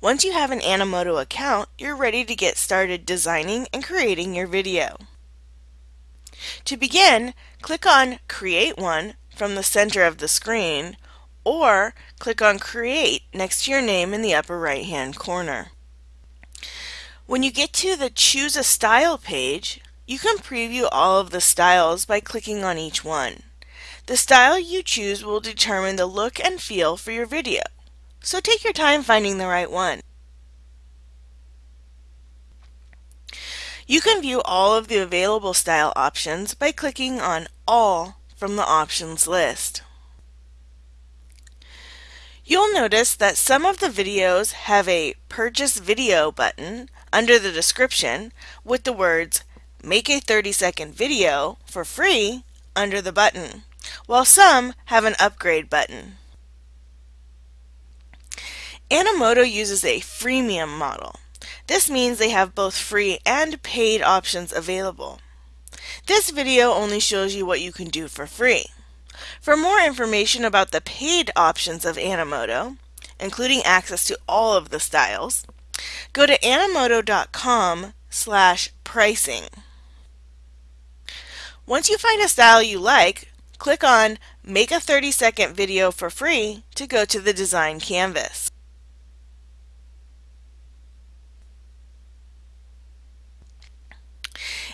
Once you have an Animoto account, you're ready to get started designing and creating your video. To begin, click on Create One from the center of the screen or click on Create next to your name in the upper right hand corner. When you get to the Choose a Style page, you can preview all of the styles by clicking on each one. The style you choose will determine the look and feel for your video, so take your time finding the right one. You can view all of the available style options by clicking on All from the options list. You'll notice that some of the videos have a Purchase Video button under the description with the words Make a 30 second video for free under the button, while some have an upgrade button. Animoto uses a freemium model. This means they have both free and paid options available. This video only shows you what you can do for free. For more information about the paid options of Animoto, including access to all of the styles, go to animoto.com slash pricing. Once you find a style you like, click on Make a 30 second video for free to go to the design canvas.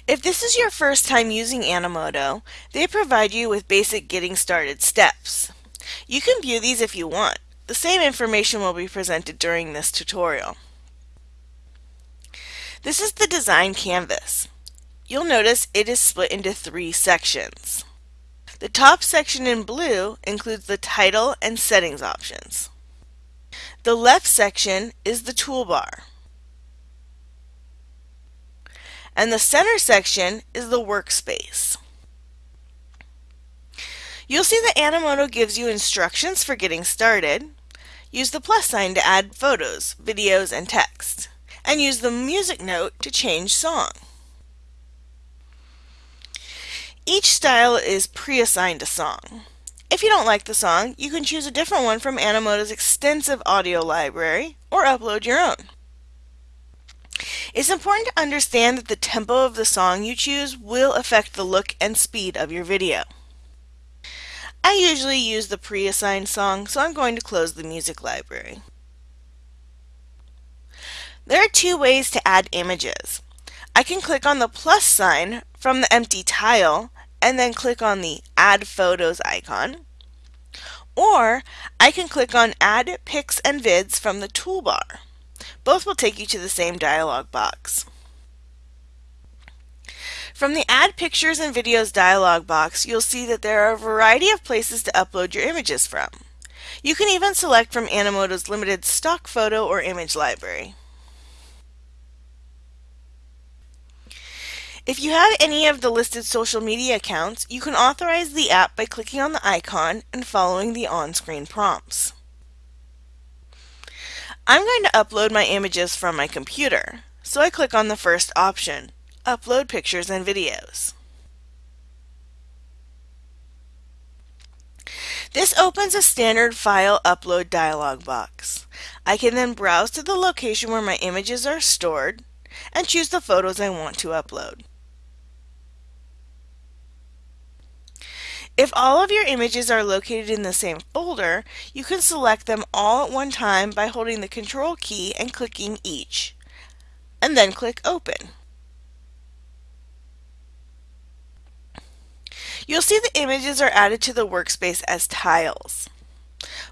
If this is your first time using Animoto, they provide you with basic getting started steps. You can view these if you want. The same information will be presented during this tutorial. This is the design canvas. You'll notice it is split into three sections. The top section in blue includes the title and settings options. The left section is the toolbar and the center section is the workspace. You'll see that Animoto gives you instructions for getting started. Use the plus sign to add photos, videos, and text. And use the music note to change song. Each style is pre-assigned a song. If you don't like the song, you can choose a different one from Animoto's extensive audio library or upload your own. It's important to understand that the tempo of the song you choose will affect the look and speed of your video. I usually use the pre-assigned song, so I'm going to close the music library. There are two ways to add images. I can click on the plus sign from the empty tile and then click on the Add Photos icon. Or I can click on Add Pics and Vids from the toolbar. Both will take you to the same dialog box. From the Add Pictures and Videos dialog box, you'll see that there are a variety of places to upload your images from. You can even select from Animoto's limited stock photo or image library. If you have any of the listed social media accounts, you can authorize the app by clicking on the icon and following the on-screen prompts. I'm going to upload my images from my computer, so I click on the first option, Upload Pictures and Videos. This opens a standard file upload dialog box. I can then browse to the location where my images are stored and choose the photos I want to upload. If all of your images are located in the same folder, you can select them all at one time by holding the Control key and clicking each, and then click Open. You'll see the images are added to the workspace as tiles.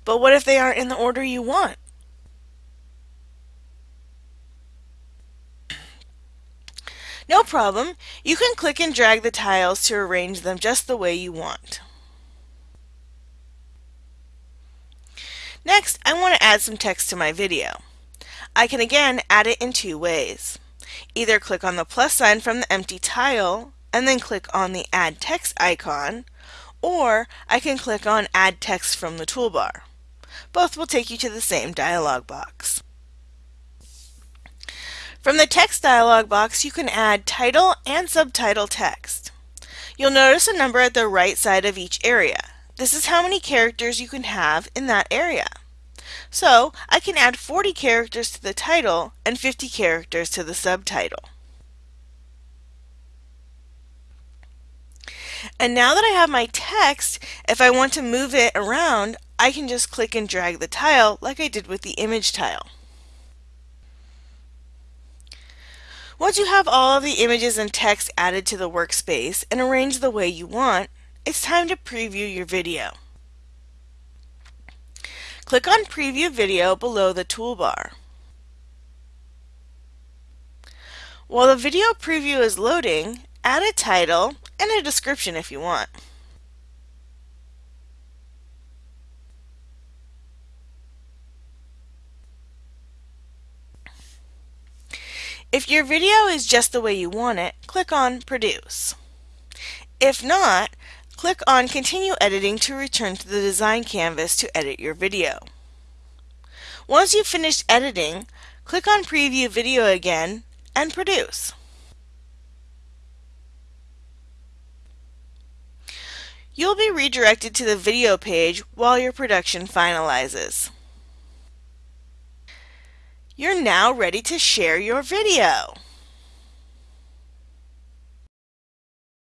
But what if they aren't in the order you want? No problem, you can click and drag the tiles to arrange them just the way you want. Next, I want to add some text to my video. I can again add it in two ways. Either click on the plus sign from the empty tile and then click on the Add Text icon, or I can click on Add Text from the toolbar. Both will take you to the same dialog box. From the text dialog box, you can add title and subtitle text. You'll notice a number at the right side of each area. This is how many characters you can have in that area. So I can add 40 characters to the title and 50 characters to the subtitle. And now that I have my text, if I want to move it around, I can just click and drag the tile like I did with the image tile. Once you have all of the images and text added to the workspace and arranged the way you want, it's time to preview your video. Click on Preview Video below the toolbar. While the video preview is loading, add a title and a description if you want. If your video is just the way you want it, click on Produce. If not, click on Continue Editing to return to the design canvas to edit your video. Once you've finished editing, click on Preview Video again and Produce. You'll be redirected to the video page while your production finalizes. You're now ready to share your video.